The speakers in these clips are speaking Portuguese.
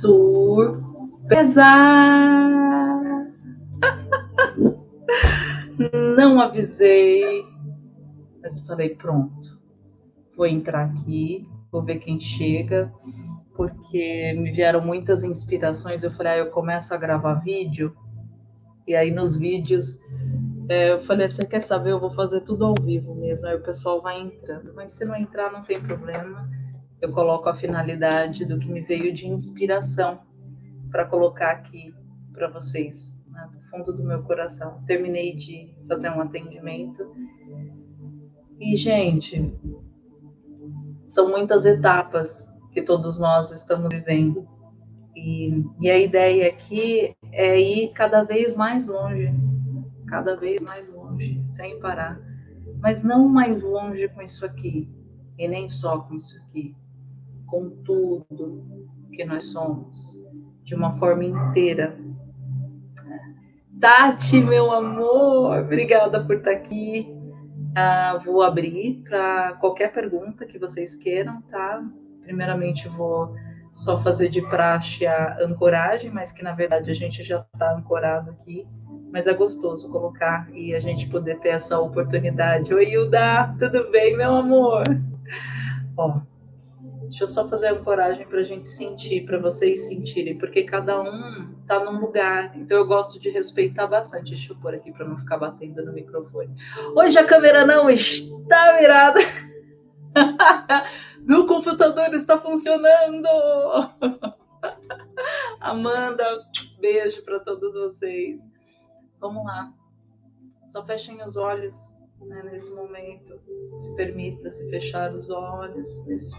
Surpresa! Não avisei, mas falei: pronto, vou entrar aqui, vou ver quem chega, porque me vieram muitas inspirações. Eu falei: ah, eu começo a gravar vídeo, e aí nos vídeos é, eu falei, você quer saber? Eu vou fazer tudo ao vivo mesmo. Aí o pessoal vai entrando. Mas se não entrar, não tem problema. Eu coloco a finalidade do que me veio de inspiração para colocar aqui para vocês, né, no fundo do meu coração. Terminei de fazer um atendimento. E, gente, são muitas etapas que todos nós estamos vivendo. E, e a ideia aqui é ir cada vez mais longe cada vez mais longe, sem parar. Mas não mais longe com isso aqui, e nem só com isso aqui, com tudo que nós somos, de uma forma inteira. Tati, meu amor, obrigada por estar aqui. Uh, vou abrir para qualquer pergunta que vocês queiram, tá? Primeiramente, vou só fazer de praxe a ancoragem, mas que na verdade a gente já está ancorado aqui mas é gostoso colocar e a gente poder ter essa oportunidade. Oi, Hilda, tudo bem, meu amor? Ó, deixa eu só fazer uma coragem para a gente sentir, para vocês sentirem, porque cada um tá num lugar, então eu gosto de respeitar bastante. Deixa eu pôr aqui para não ficar batendo no microfone. Hoje a câmera não está virada. Meu computador está funcionando. Amanda, beijo para todos vocês. Vamos lá. Só fechem os olhos né, nesse momento. Se permita se fechar os olhos nesse,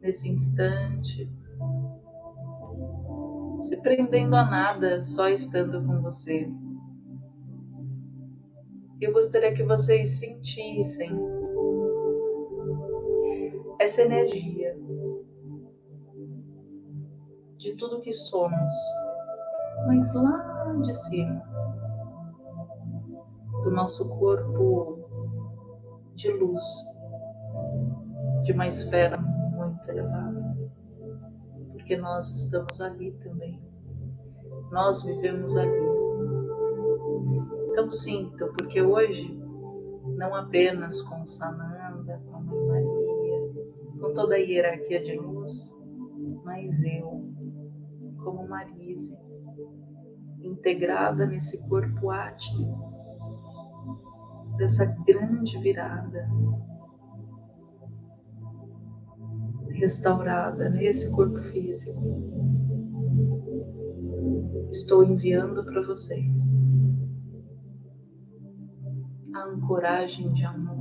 nesse instante. Se prendendo a nada, só estando com você. Eu gostaria que vocês sentissem essa energia de tudo que somos, mas lá de cima do nosso corpo de luz, de uma esfera muito porque nós estamos ali também, nós vivemos ali. Então sinta, porque hoje, não apenas com Sananda, com a Mãe Maria, com toda a hierarquia de luz, mas eu, como Marise, integrada nesse corpo átmico, dessa grande virada restaurada nesse corpo físico. Estou enviando para vocês a ancoragem de amor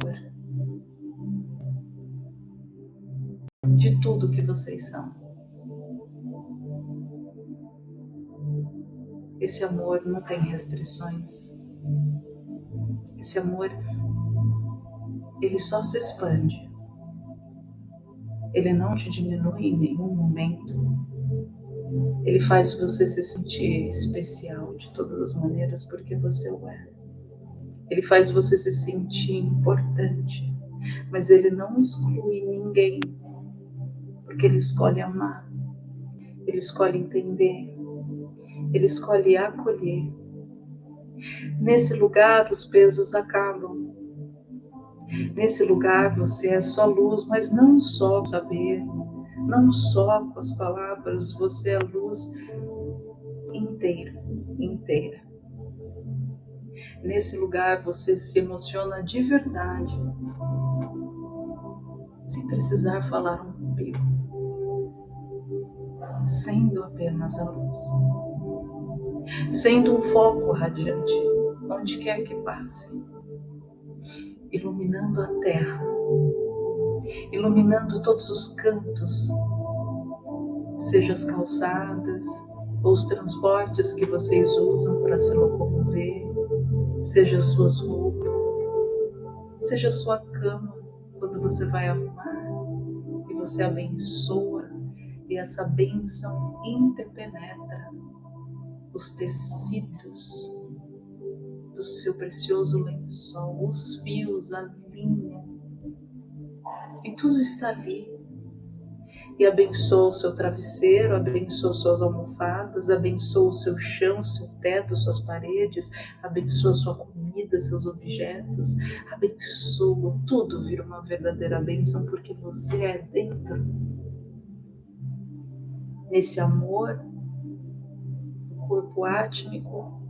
de tudo que vocês são. Esse amor não tem restrições. Esse amor, ele só se expande. Ele não te diminui em nenhum momento. Ele faz você se sentir especial de todas as maneiras porque você o é. Ele faz você se sentir importante, mas ele não exclui ninguém, porque ele escolhe amar, ele escolhe entender, ele escolhe acolher, Nesse lugar, os pesos acabam. Nesse lugar, você é só luz, mas não só saber, não só com as palavras, você é luz inteira, inteira. Nesse lugar, você se emociona de verdade, sem precisar falar um pico, sendo apenas a luz sendo um foco radiante onde quer que passe, iluminando a terra, iluminando todos os cantos, seja as calçadas ou os transportes que vocês usam para se locomover, seja as suas roupas, seja sua cama quando você vai arrumar e você abençoa e essa bênção interpenetra os tecidos do seu precioso lençol, os fios, a linha, e tudo está ali. e abençoa o seu travesseiro, abençoa suas almofadas, abençoa o seu chão, seu teto, suas paredes, abençoa sua comida, seus objetos, abençoa, tudo vira uma verdadeira bênção porque você é dentro. Nesse amor, o corpo átmico,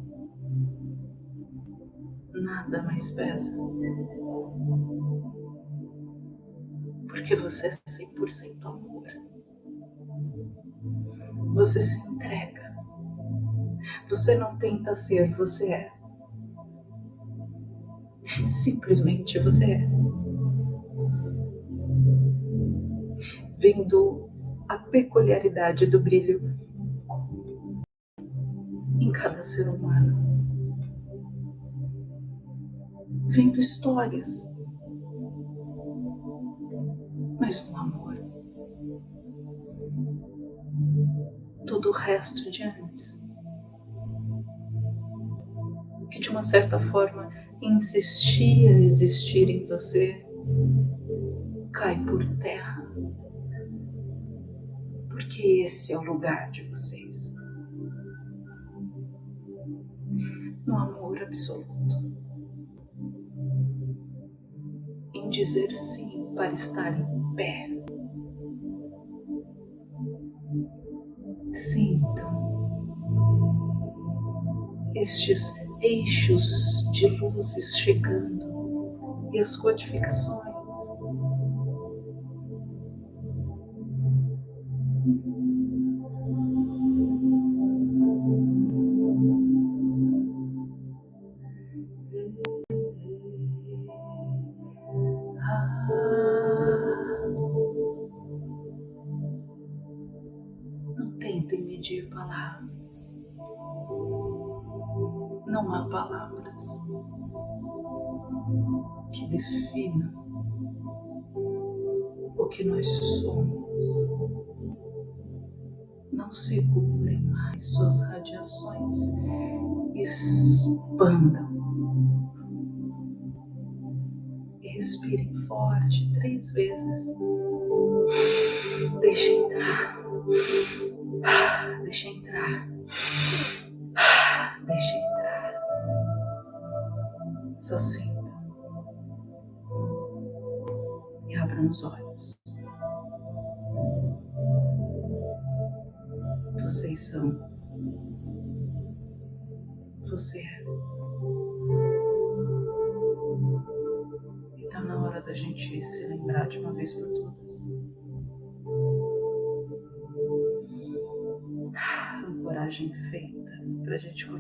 nada mais pesa. Porque você é 100% amor. Você se entrega. Você não tenta ser, você é. Simplesmente você é. Vendo a peculiaridade do brilho em cada ser humano. Vendo histórias, mas no amor. Todo o resto de antes. Que de uma certa forma insistia existir em você cai por terra. Porque esse é o lugar de vocês. No amor absoluto. Em dizer sim para estar em pé. Sintam estes eixos de luzes chegando e as codificações. Não segurem mais suas radiações. Expandam. Respirem forte três vezes. Deixe entrar. Deixe entrar. Deixe entrar. Só sinta.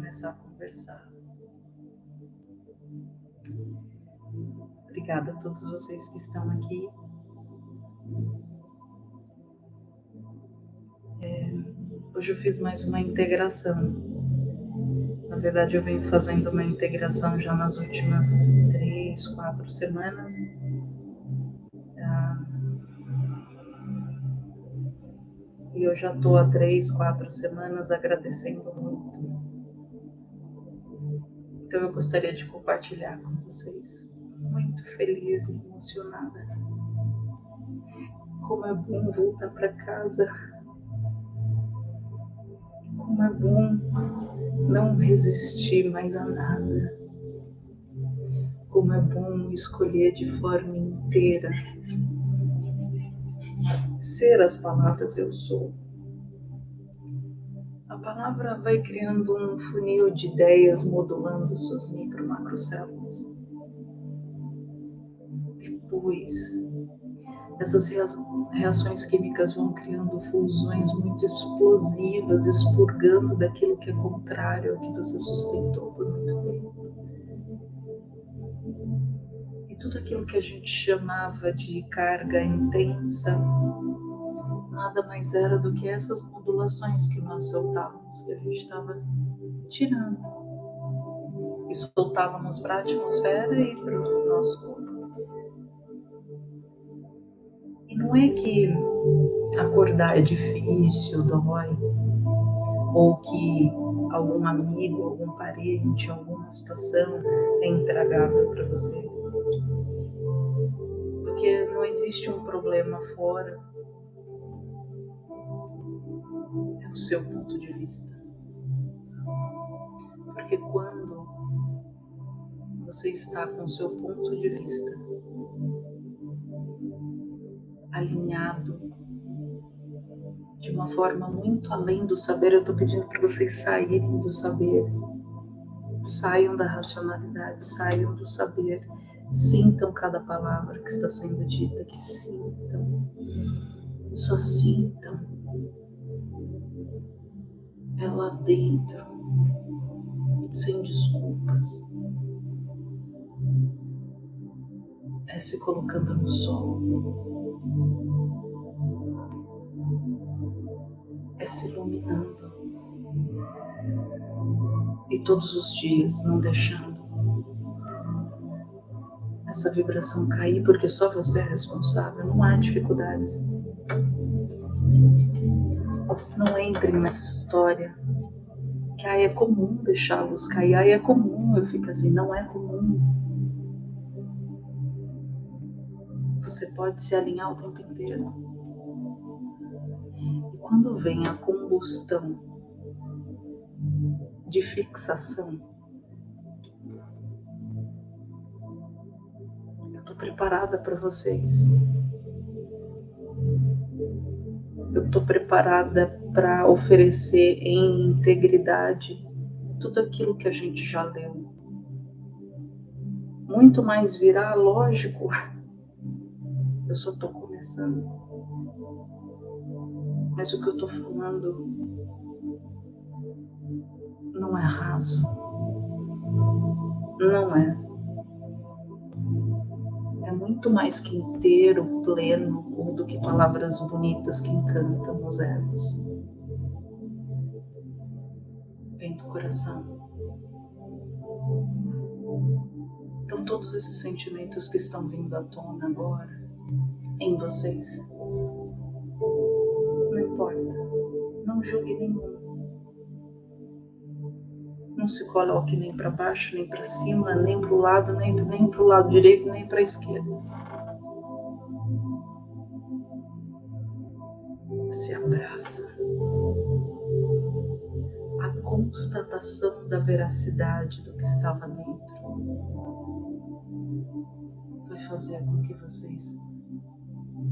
Começar a conversar. Obrigada a todos vocês que estão aqui. É, hoje eu fiz mais uma integração. Na verdade, eu venho fazendo uma integração já nas últimas três, quatro semanas. Ah, e eu já estou há três, quatro semanas agradecendo muito. Então eu gostaria de compartilhar com vocês. Muito feliz e emocionada. Como é bom voltar para casa. Como é bom não resistir mais a nada. Como é bom escolher de forma inteira ser as palavras eu sou. Palavra vai criando um funil de ideias modulando suas micro macrocélulas. Depois, essas reações químicas vão criando fusões muito explosivas, expurgando daquilo que é contrário ao que você sustentou por muito tempo. E tudo aquilo que a gente chamava de carga intensa nada mais era do que essas modulações que nós soltávamos, que a gente estava tirando. E soltávamos para a atmosfera e para o nosso corpo. E não é que acordar é difícil, dói, ou que algum amigo, algum parente, alguma situação é intragável para você. Porque não existe um problema fora seu ponto de vista. Porque quando você está com o seu ponto de vista alinhado de uma forma muito além do saber, eu estou pedindo para vocês saírem do saber, saiam da racionalidade, saiam do saber, sintam cada palavra que está sendo dita, que sintam, só sintam é lá dentro, sem desculpas. É se colocando no sol. É se iluminando. E todos os dias não deixando essa vibração cair, porque só você é responsável, não há dificuldades. Não entrem nessa história que aí é comum luz cair, aí é comum, eu fico assim, não é comum. Você pode se alinhar o tempo inteiro. E quando vem a combustão de fixação, eu estou preparada para vocês. Eu estou preparada para oferecer em integridade tudo aquilo que a gente já leu. Muito mais virá, lógico. Eu só estou começando. Mas o que eu estou falando não é raso. Não é muito mais que inteiro, pleno, ou do que palavras bonitas que encantam os erros. Vem do coração. Então, todos esses sentimentos que estão vindo à tona agora, em vocês, não importa, não julgue nenhum não se coloque nem para baixo, nem para cima, nem para o lado, nem, nem para o lado direito, nem para a esquerda. Se abraça. A constatação da veracidade do que estava dentro vai fazer com que vocês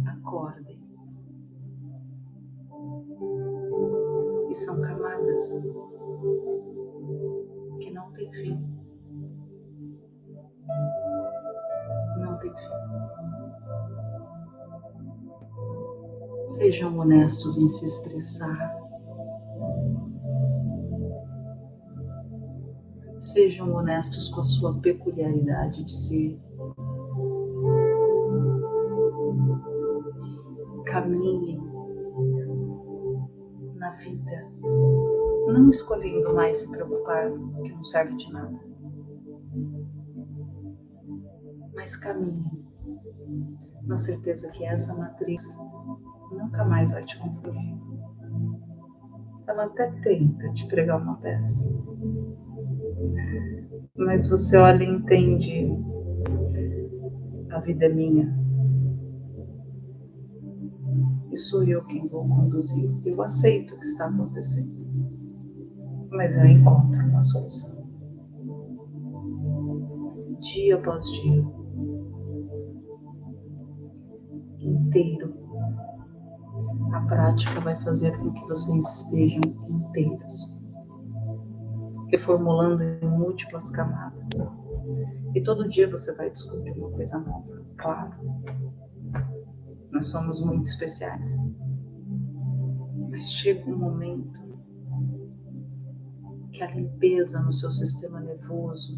acordem. E são camadas tem fim. Não tem fim. Sejam honestos em se expressar. Sejam honestos com a sua peculiaridade de ser. Caminhem na vida não escolhendo mais se preocupar, que não serve de nada. Mas caminhe na certeza que essa matriz nunca mais vai te confundir. Ela até tenta te pregar uma peça, mas você olha e entende: a vida é minha. E sou eu quem vou conduzir. Eu aceito o que está acontecendo mas eu encontro uma solução. Dia após dia, inteiro, a prática vai fazer com que vocês estejam inteiros, reformulando em múltiplas camadas. E todo dia você vai descobrir uma coisa nova, claro. Nós somos muito especiais. Mas chega um momento que a limpeza no seu sistema nervoso,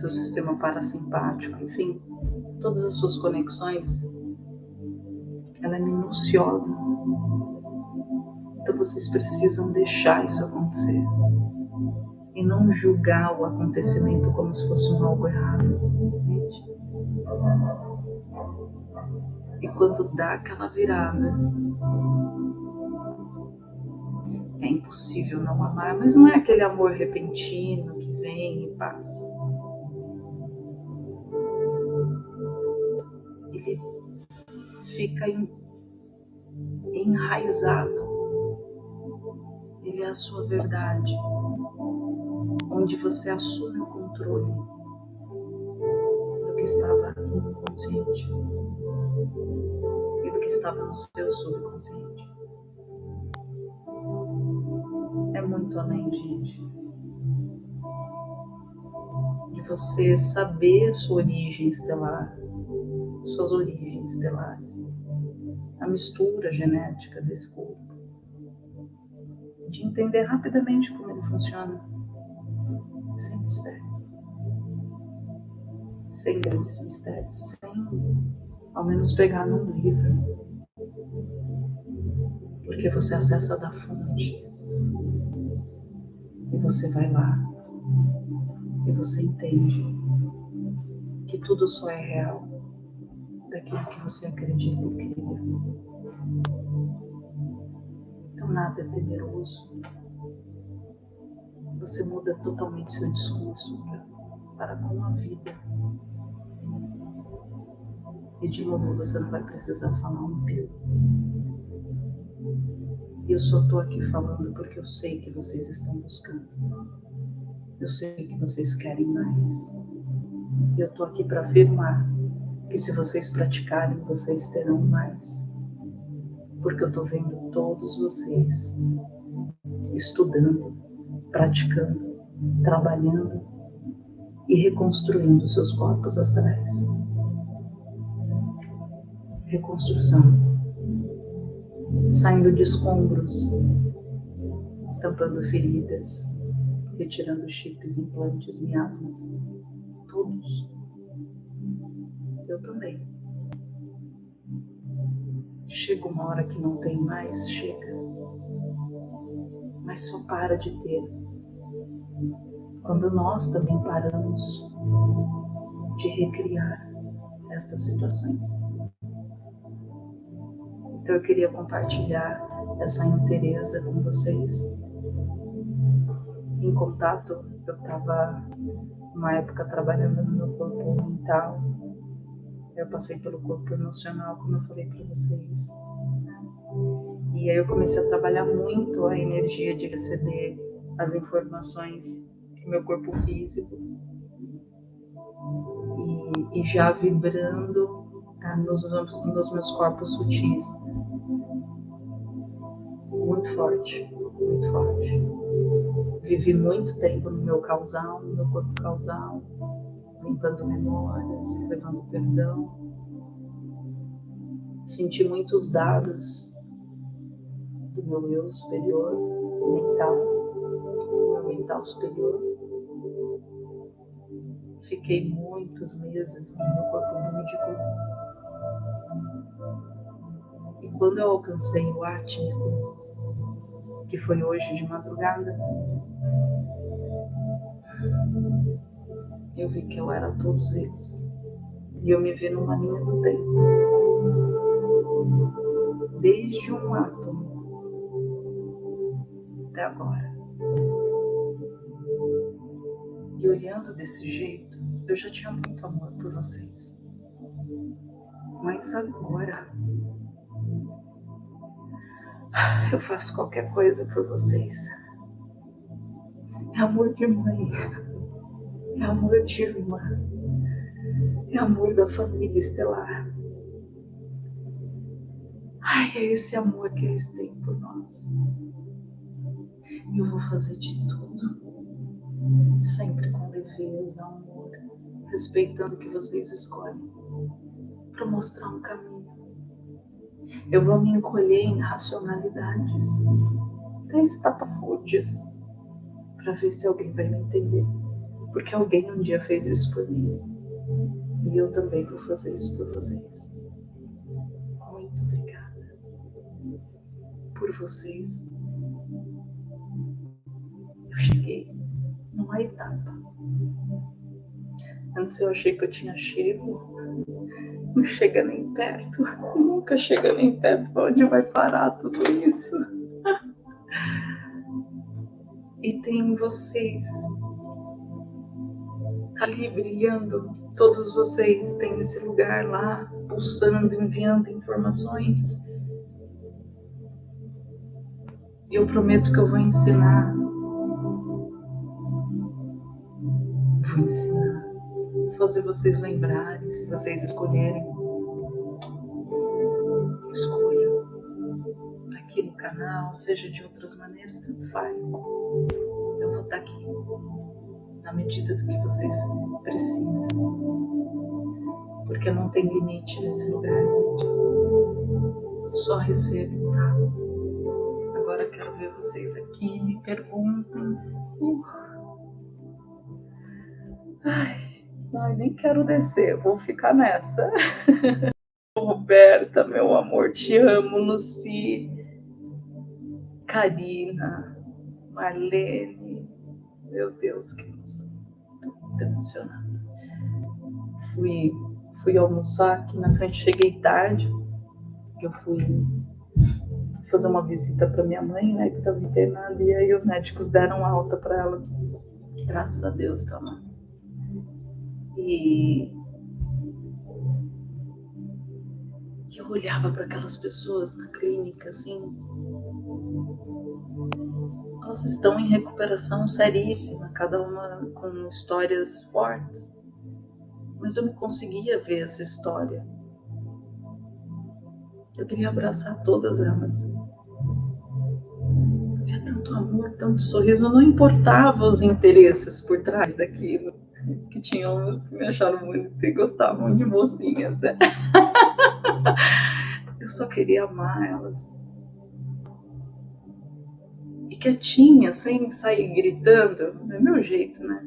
seu sistema parasimpático, enfim, todas as suas conexões, ela é minuciosa. Então vocês precisam deixar isso acontecer e não julgar o acontecimento como se fosse um algo errado, entende? E quando dá aquela virada, é impossível não amar, mas não é aquele amor repentino que vem e passa. Ele fica enraizado. Ele é a sua verdade, onde você assume o controle do que estava inconsciente e do que estava no seu subconsciente. Muito além, gente, de você saber sua origem estelar, suas origens estelares. A mistura genética desse corpo, de entender rapidamente como ele funciona, sem mistério, sem grandes mistérios, sem ao menos pegar num livro, porque você acessa da fonte e você vai lá e você entende que tudo só é real daquilo que você acredita e cria. Então nada é temeroso. Você muda totalmente seu discurso para com a vida. E de novo você não vai precisar falar um pio. E eu só estou aqui falando porque eu sei que vocês estão buscando. Eu sei que vocês querem mais. E eu estou aqui para afirmar que se vocês praticarem, vocês terão mais. Porque eu estou vendo todos vocês estudando, praticando, trabalhando e reconstruindo seus corpos astrais. Reconstrução. Saindo de escombros, tampando feridas, retirando chips, implantes, miasmas, todos eu também. Chega uma hora que não tem mais, chega. Mas só para de ter. Quando nós também paramos de recriar estas situações. Então eu queria compartilhar essa interesa com vocês. Em contato, eu estava uma época trabalhando no meu corpo mental eu passei pelo corpo emocional, como eu falei para vocês. E aí eu comecei a trabalhar muito a energia de receber as informações do meu corpo físico e, e já vibrando ah, nos, nos meus corpos sutis. Muito forte, muito forte. Vivi muito tempo no meu causal, no meu corpo causal limpando memórias, levando perdão. Senti muitos dados do meu eu superior, mental, do meu mental superior. Fiquei muitos meses no meu corpo lúdico. E quando eu alcancei o átmico, que foi hoje de madrugada, eu vi que eu era todos eles. E eu me vi numa linha do tempo. Desde um átomo até agora. E olhando desse jeito, eu já tinha muito amor por vocês. Mas agora eu faço qualquer coisa por vocês. É amor de mãe é amor de irmã, é amor da família estelar. Ai, é esse amor que eles têm por nós. E eu vou fazer de tudo, sempre com leveza, amor, respeitando o que vocês escolhem, para mostrar um caminho. Eu vou me encolher em racionalidades, até estapafúrdias, para ver se alguém vai me entender porque alguém um dia fez isso por mim. E eu também vou fazer isso por vocês. Muito obrigada por vocês. Eu cheguei numa etapa. Antes eu achei que eu tinha chego, não chega nem perto, nunca chega nem perto. Onde vai parar tudo isso? E tem vocês ali brilhando. Todos vocês têm esse lugar lá, pulsando, enviando informações. E eu prometo que eu vou ensinar. Vou ensinar. Fazer vocês lembrarem, se vocês escolherem. Escolham. Aqui no canal, seja de outras maneiras, tanto faz. Eu vou estar aqui na medida do que vocês precisam. Porque não tem limite nesse lugar, gente. Só recebo, tá? Agora quero ver vocês aqui, me perguntem. Uh. Ai, ai, nem quero descer, vou ficar nessa. Roberta, meu amor, te amo, Luci, Karina, Marlene, meu Deus, que emoção. Muito emocionada. Fui, fui almoçar aqui na frente, cheguei tarde. Eu fui fazer uma visita para minha mãe, né, que estava internada, e aí os médicos deram alta para ela. Graças a Deus, tá lá. E eu olhava para aquelas pessoas na clínica, assim, elas estão em recuperação seríssima, cada uma com histórias fortes. Mas eu não conseguia ver essa história. Eu queria abraçar todas elas. Havia tanto amor, tanto sorriso, não importava os interesses por trás daquilo. Que tinham que me acharam muito e gostavam de mocinhas. Né? Eu só queria amar elas quietinha, sem sair gritando, é meu jeito, né?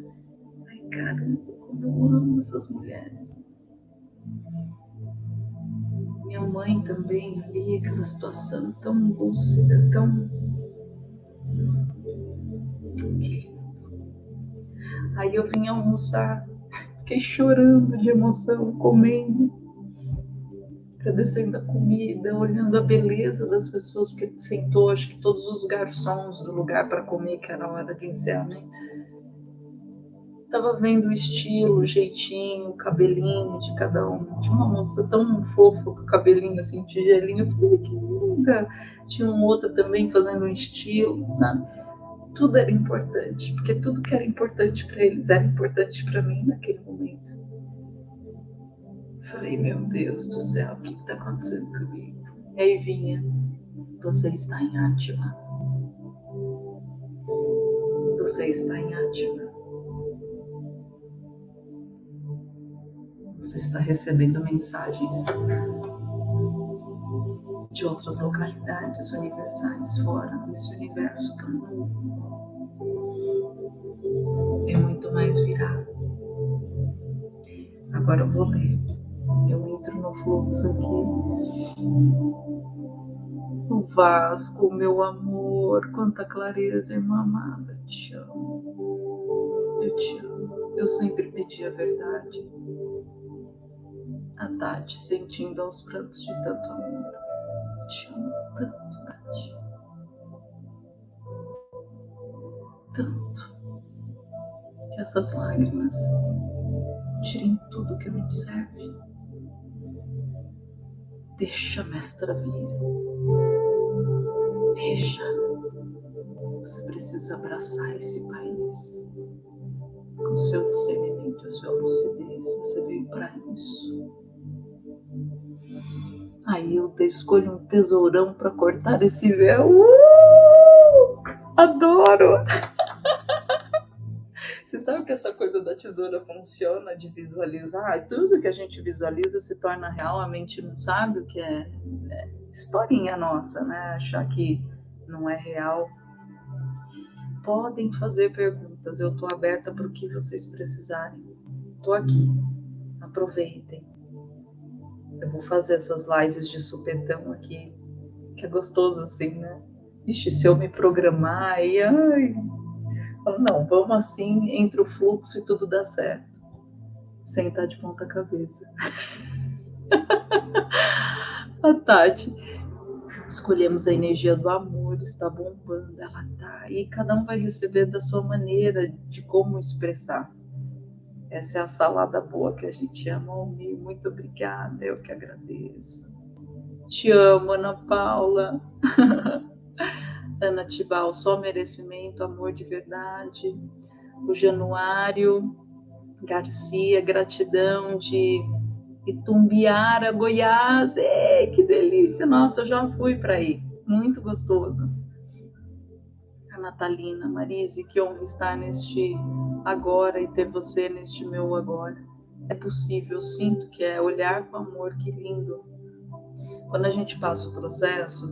Ai, caramba, como eu amo essas mulheres. Minha mãe também ali, aquela situação tão lúcida, tão. Aí eu vim almoçar, fiquei chorando de emoção, comendo agradecendo a comida, olhando a beleza das pessoas, porque sentou, acho que todos os garçons do lugar para comer, que era a hora de encerramento. Tava vendo o estilo, o jeitinho, o cabelinho de cada um. Tinha uma moça tão fofa com o cabelinho assim, tigelinho. Eu falei, que linda! Tinha um outro também fazendo um estilo, sabe? Tudo era importante, porque tudo que era importante para eles era importante para mim naquele momento. Falei, meu Deus do céu, o que está acontecendo comigo? E aí vinha, você está em Átima. Você está em Átima. Você está recebendo mensagens de outras localidades universais fora desse universo novo. Tem muito mais virá. Agora eu vou ler. Eu entro no fluxo aqui. No Vasco, meu amor, quanta clareza, irmã amada, te amo. Eu te amo. Eu sempre pedi a verdade. A Tati sentindo aos prantos de tanto amor. Tanto, Tati. Tanto. Que essas lágrimas tirem tudo que não serve. Deixa, mestra vir. Deixa. Você precisa abraçar esse país. Com seu discernimento, a sua lucidez. Você veio para isso. Aí eu escolho um tesourão para cortar esse véu. Uh! Adoro! Você sabe que essa coisa da tesoura funciona de visualizar? Tudo que a gente visualiza se torna real, a mente não sabe o que é, é historinha nossa, né? Achar que não é real. Podem fazer perguntas, eu estou aberta para o que vocês precisarem. Estou aqui, aproveitem. Eu vou fazer essas lives de supetão aqui, que é gostoso assim, né? Ixi, se eu me programar aí, ai, não, vamos assim, entre o fluxo e tudo dá certo. Sem estar de ponta cabeça. a Tati, escolhemos a energia do amor, está bombando, ela tá. E cada um vai receber da sua maneira de como expressar. Essa é a salada boa que a gente ama, Almir. Muito obrigada, eu que agradeço. Te amo, Ana Paula. Ana Tibal, só merecimento, amor de verdade. O Januário Garcia, gratidão de Itumbiara, Goiás. Ei, que delícia! Nossa, eu já fui para aí. Muito gostoso. Natalina, Marise, que honra estar neste agora e ter você neste meu agora. É possível, sinto que é olhar com amor, que lindo. Quando a gente passa o processo,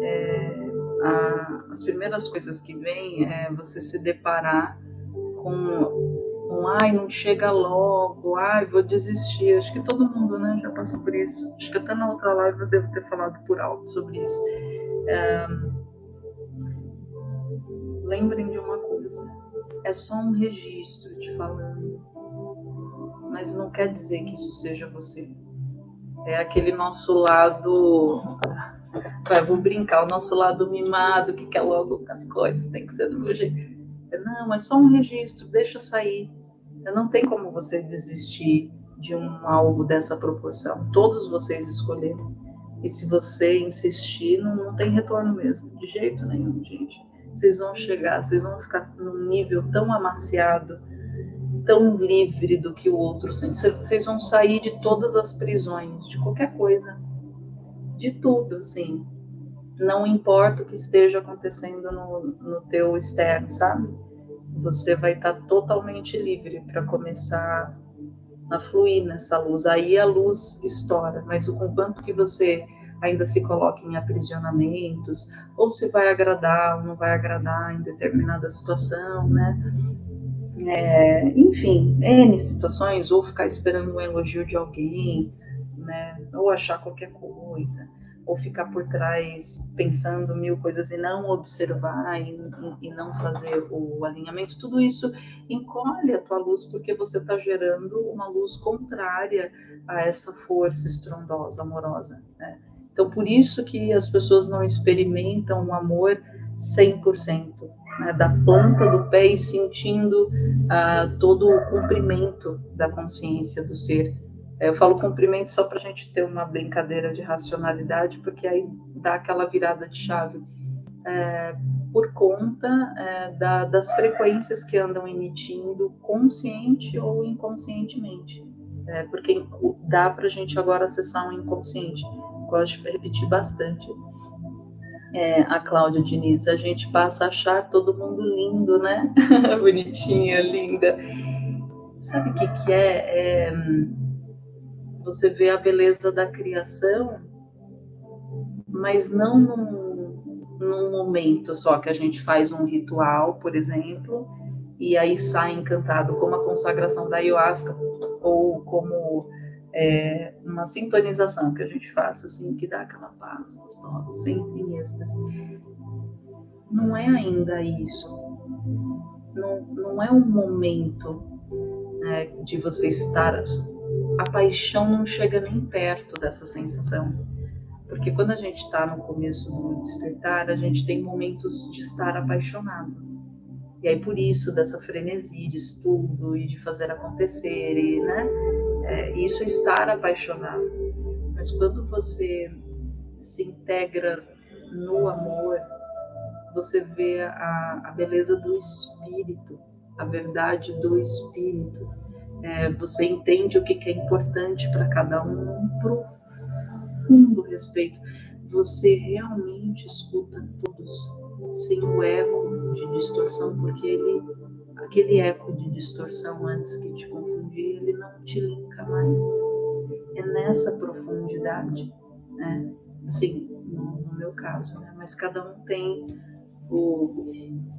é, a, as primeiras coisas que vêm é você se deparar com um ai, não chega logo, ai, vou desistir. Acho que todo mundo né, já passou por isso. Acho que até na outra live eu devo ter falado por alto sobre isso. É, lembrem de uma coisa: é só um registro te falando, mas não quer dizer que isso seja você. É aquele nosso lado Vai, vou brincar, o nosso lado mimado, que quer logo as coisas, tem que ser do meu jeito. Não, é só um registro, deixa sair. Não tem como você desistir de um algo dessa proporção. Todos vocês escolheram. E se você insistir, não, não tem retorno mesmo, de jeito nenhum, gente. Vocês vão chegar, vocês vão ficar num nível tão amaciado, tão livre do que o outro sente. Vocês vão sair de todas as prisões, de qualquer coisa de tudo, assim. Não importa o que esteja acontecendo no, no teu externo, sabe? Você vai estar tá totalmente livre para começar a fluir nessa luz. Aí a luz estoura, mas o quanto que você ainda se coloca em aprisionamentos, ou se vai agradar ou não vai agradar em determinada situação, né? É, enfim, N situações, ou ficar esperando um elogio de alguém, né? Ou achar qualquer coisa, ou ficar por trás pensando mil coisas e não observar e, e não fazer o alinhamento, tudo isso encolhe a tua luz porque você está gerando uma luz contrária a essa força estrondosa, amorosa. Né? Então, por isso que as pessoas não experimentam o amor 100%. Né, da planta do pé e sentindo uh, todo o cumprimento da consciência do ser eu falo cumprimento só para a gente ter uma brincadeira de racionalidade, porque aí dá aquela virada de chave. É, por conta é, da, das frequências que andam emitindo, consciente ou inconscientemente. É, porque dá para a gente agora acessar um inconsciente. Gosto de repetir bastante. É, a Cláudia Diniz, a gente passa a achar todo mundo lindo, né? Bonitinha, linda. Sabe o que, que é? é você vê a beleza da criação, mas não num, num momento só que a gente faz um ritual, por exemplo, e aí sai encantado, como a consagração da ayahuasca, ou como é, uma sintonização que a gente faça, assim, que dá aquela paz gostosa, sempre em êxtase. Não é ainda isso. Não, não é um momento né, de você estar a paixão não chega nem perto dessa sensação. Porque quando a gente está no começo do despertar, a gente tem momentos de estar apaixonado. E aí por isso dessa frenesi de estudo e de fazer acontecer, e, né? É, isso é estar apaixonado. Mas quando você se integra no amor, você vê a, a beleza do espírito, a verdade do espírito é, você entende o que, que é importante para cada um, um profundo respeito. Você realmente escuta todos sem o eco de distorção, porque ele, aquele eco de distorção antes que te confundir, ele não te linka mais. É nessa profundidade, né? Assim, no, no meu caso, né? Mas cada um tem o,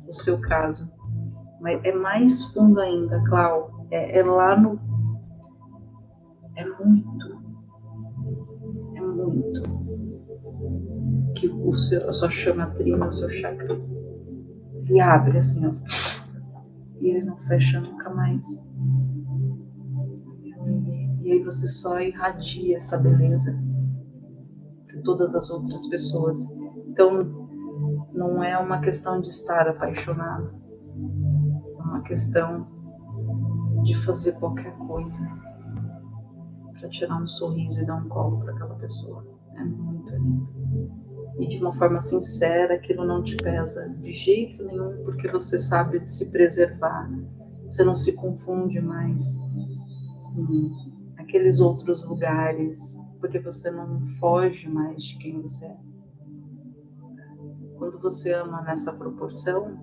o seu caso. Mas é mais fundo ainda, Clau, é, é lá no. É muito. É muito. Que o seu, a sua chama trina, o seu chakra, ele abre assim, ó. E ele não fecha nunca mais. E, aí você só irradia essa beleza para todas as outras pessoas. Então, não é uma questão de estar apaixonado, é uma questão de fazer qualquer coisa para tirar um sorriso e dar um colo para aquela pessoa. É muito lindo. e de uma forma sincera, aquilo não te pesa de jeito nenhum, porque você sabe se preservar, você não se confunde mais com aqueles outros lugares, porque você não foge mais de quem você é. Quando você ama nessa proporção,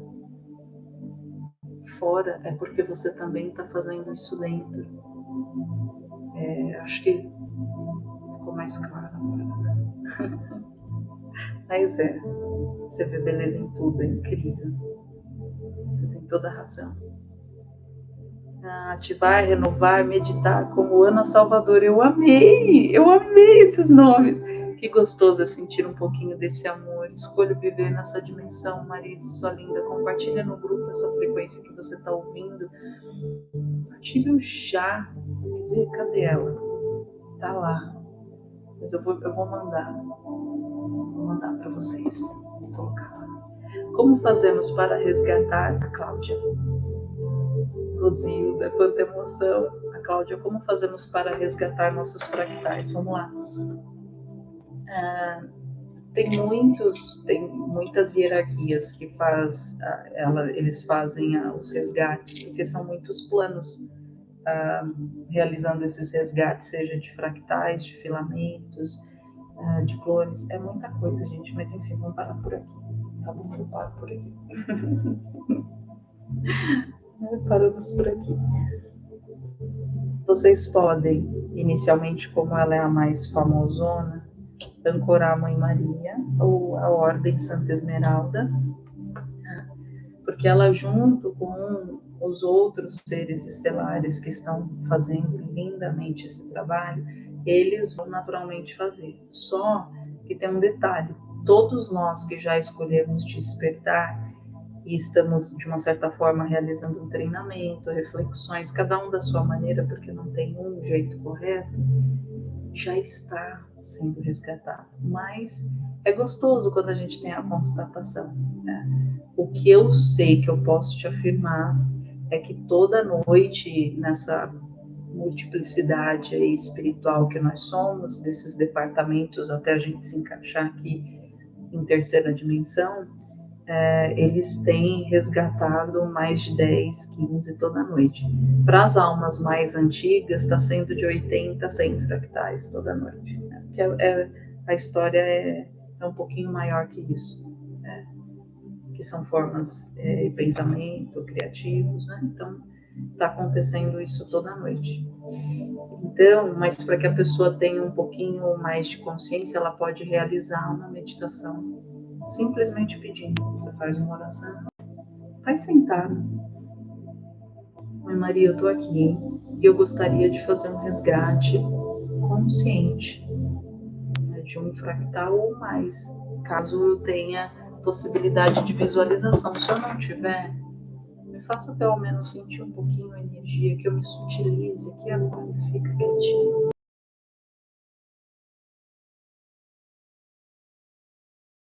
fora é porque você também está fazendo isso dentro. É, acho que ficou mais claro agora. Né? Mas é, você vê beleza em tudo, é incrível. Você tem toda a razão. Ativar, renovar, meditar, como Ana Salvador. Eu amei, eu amei esses nomes. Que gostoso é sentir um pouquinho desse amor. Escolho viver nessa dimensão, Marisa, sua linda. Compartilha no grupo essa frequência que você está ouvindo. Compartilha já. Cadê ela? Tá lá. Mas eu vou, eu vou mandar. Vou mandar para vocês. Vou colocar. Como fazemos para resgatar a Cláudia? Rosilda, quanta emoção. A Cláudia, como fazemos para resgatar nossos fractais? Vamos lá. Ah, tem muitos, tem muitas hierarquias que faz, ah, ela, eles fazem ah, os resgates, porque são muitos planos realizando esses resgates, seja de fractais, de filamentos, de clones, é muita coisa, gente, mas enfim, vamos parar por aqui. Tá bom, eu paro por aqui. Paramos por aqui. Vocês podem, inicialmente, como ela é a mais famosona, ancorar a Mãe Maria ou a Ordem Santa Esmeralda, porque ela, junto com os outros seres estelares que estão fazendo lindamente esse trabalho, eles vão naturalmente fazer. Só que tem um detalhe: todos nós que já escolhemos despertar e estamos, de uma certa forma, realizando um treinamento, reflexões, cada um da sua maneira, porque não tem um jeito correto, já está sendo resgatado. Mas é gostoso quando a gente tem a constatação. Né? O que eu sei que eu posso te afirmar é que toda noite, nessa multiplicidade espiritual que nós somos, desses departamentos, até a gente se encaixar aqui em terceira dimensão, é, eles têm resgatado mais de 10, 15 toda noite. Para as almas mais antigas, está sendo de 80 a 100 fractais toda noite. Né? É, é, a história é, é, um pouquinho maior que isso. Né? Que são formas de é, pensamento, criativos. Né? Então, está acontecendo isso toda noite. Então, mas para que a pessoa tenha um pouquinho mais de consciência, ela pode realizar uma meditação simplesmente pedindo. Você faz uma oração, vai sentado. Mãe Maria, eu estou aqui e eu gostaria de fazer um resgate consciente né, de um fractal ou mais, caso eu tenha possibilidade de visualização. Se eu não tiver, me faça pelo menos sentir um pouquinho a energia, que eu me sutilize aqui agora, fica quietinho.